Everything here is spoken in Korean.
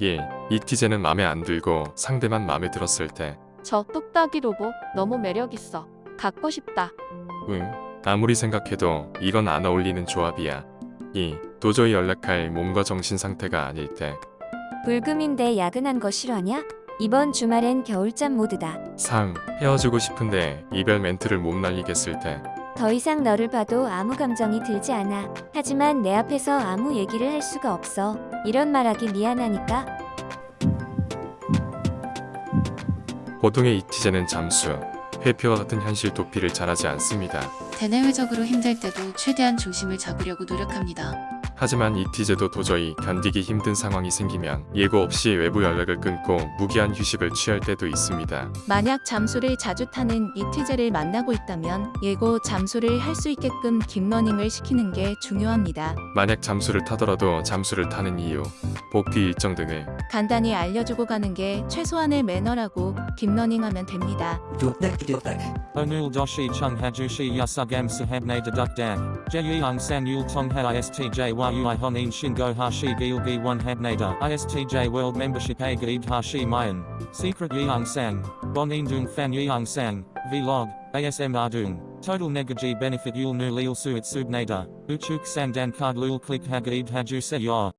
1. 이티제는 맘에 안 들고 상대만 맘에 들었을 때. 저 똑딱이 로봇 너무 매력있어. 갖고 싶다. 응. 아무리 생각해도 이건 안 어울리는 조합이야. 2. 도저히 연락할 몸과 정신 상태가 아닐 때. 불금인데 야근한 거 싫어하냐? 이번 주말엔 겨울잠 모드다. 3. 헤어지고 싶은데 이별 멘트를 못 날리겠을 때. 더 이상 너를 봐도 아무 감정이 들지 않아. 하지만 내 앞에서 아무 얘기를 할 수가 없어. 이런 말하기 미안하니까. 보통의 이티제는 잠수, 회피와 같은 현실 도피를 잘하지 않습니다. 대내외적으로 힘들 때도 최대한 중심을 잡으려고 노력합니다. 하지만 이티제도 도저히 견디기 힘든 상황이 생기면 예고 없이 외부 연락을 끊고 무기한 휴식을 취할 때도 있습니다. 만약 잠수를 자주 타는 이티제를 만나고 있다면 예고 잠수를 할 수 있게끔 딥러닝을 시키는 게 중요합니다. 만약 잠수를 타더라도 잠수를 타는 이유, 복귀 일정 등을 간단히 알려주고 가는 게 최소한의 매너라고 딥러닝하면 됩니다. Onul doshi chung hajushi yasugam sahabne dedukdak. Jeyung san yul tong ha istj yui honin shingo hashi gilgi one habnada. Istj world membership a hashi mayan. Secret indung fan yeung sang. Vlog. ASM ardung. Total negaji benefit yul nu lil suit subnada. Uchuk sandan card lul click hagaid haju se yor.